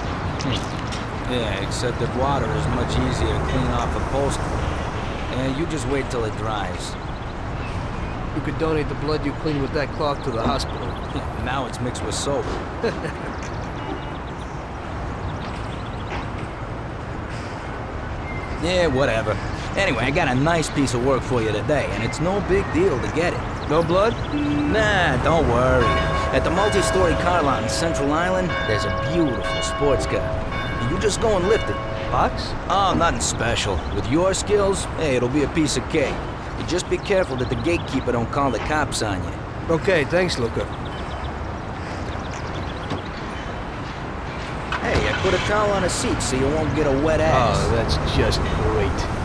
Yeah, except that water is much easier to clean off upholstery. And you just wait till it dries. You could donate the blood you cleaned with that cloth to the hospital. now it's mixed with soap. yeah, whatever. Anyway, I got a nice piece of work for you today, and it's no big deal to get it. No blood? Nah, don't worry. At the multi-story car lot in Central Island, there's a beautiful sports car. You just go and lift it. Box? Oh, nothing special. With your skills, hey, it'll be a piece of cake. Just be careful that the gatekeeper don't call the cops on you. Okay, thanks, Luca. Hey, I put a towel on a seat so you won't get a wet oh, ass. Oh, that's just great.